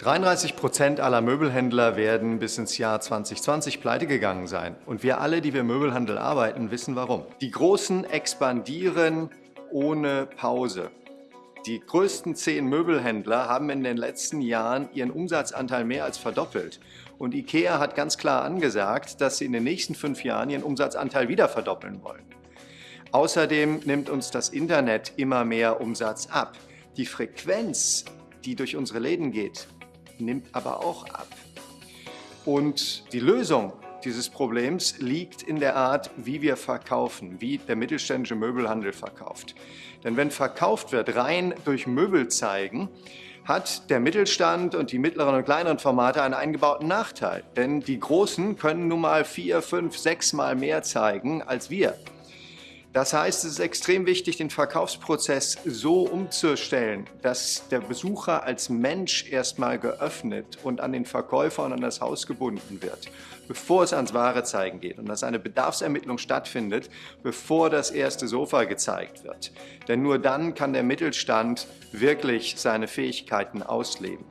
33 Prozent aller Möbelhändler werden bis ins Jahr 2020 pleite gegangen sein. Und wir alle, die wir im Möbelhandel arbeiten, wissen warum. Die Großen expandieren ohne Pause. Die größten zehn Möbelhändler haben in den letzten Jahren ihren Umsatzanteil mehr als verdoppelt. Und IKEA hat ganz klar angesagt, dass sie in den nächsten fünf Jahren ihren Umsatzanteil wieder verdoppeln wollen. Außerdem nimmt uns das Internet immer mehr Umsatz ab. Die Frequenz, die durch unsere Läden geht, nimmt aber auch ab. Und die Lösung dieses Problems liegt in der Art, wie wir verkaufen, wie der mittelständische Möbelhandel verkauft. Denn wenn verkauft wird rein durch Möbel zeigen, hat der Mittelstand und die mittleren und kleineren Formate einen eingebauten Nachteil. Denn die Großen können nun mal vier, fünf, sechs Mal mehr zeigen als wir. Das heißt, es ist extrem wichtig, den Verkaufsprozess so umzustellen, dass der Besucher als Mensch erstmal geöffnet und an den Verkäufer und an das Haus gebunden wird, bevor es ans wahre Zeigen geht und dass eine Bedarfsermittlung stattfindet, bevor das erste Sofa gezeigt wird. Denn nur dann kann der Mittelstand wirklich seine Fähigkeiten ausleben.